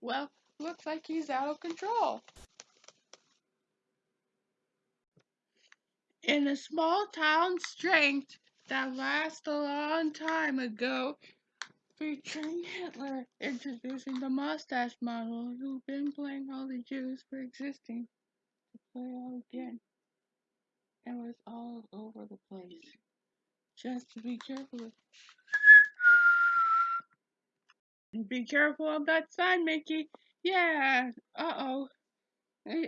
Well, looks like he's out of control. In a small town strength that lasts a long time ago, featuring Hitler introducing the mustache model who'd been playing all the Jews for existing to play all again. It was all over the place. Just to be careful. Be careful of that sign, Mickey. Yeah. Uh oh.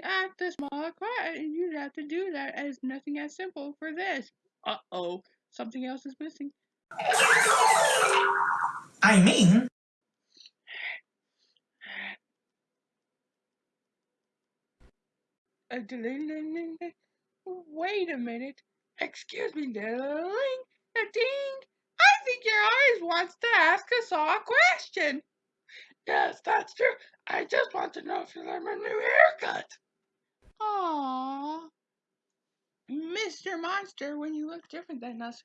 Act a small quiet, and you'd have to do that as nothing as simple for this. Uh oh. Something else is missing. I mean, Uh, Wait a minute. Excuse me, darling. Uh, Ding. I think your eyes wants to ask us all a question. Yes, that's true. I just want to know if you like my new haircut. Aww. Mr. Monster, when you look different than us,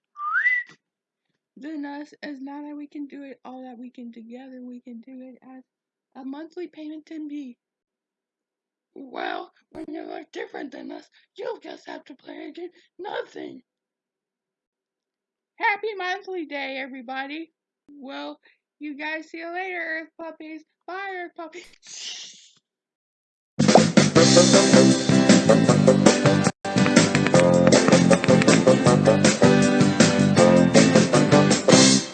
than us, as now that we can do it all that we can together, we can do it as a monthly payment to be. Well, you look different than us, you'll just have to play again nothing. Happy monthly day, everybody. Well, you guys see you later, Earth Puppies. Bye, Earth Puppies.